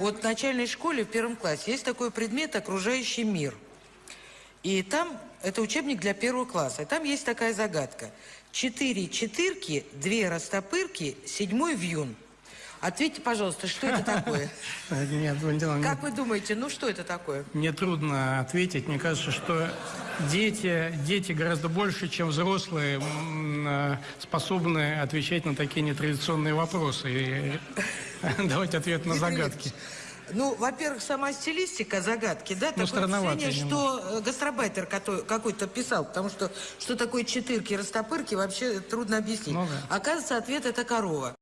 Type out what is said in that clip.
Вот в начальной школе в первом классе есть такой предмет «Окружающий мир». И там, это учебник для первого класса, и там есть такая загадка. Четыре четырки, две растопырки, седьмой вьюн. Ответьте, пожалуйста, что это такое? Нет, Валентина, Как вы думаете, ну что это такое? мне трудно ответить. Мне кажется, что дети, дети гораздо больше, чем взрослые, э, способны отвечать на такие нетрадиционные вопросы. И давайте ответ на загадки. Ну, во-первых, сама стилистика загадки, да, такое странновато впечатление, что э, гастробайтер какой-то писал, потому что что такое четырки, растопырки, вообще трудно объяснить. Ну да. Оказывается, ответ это корова.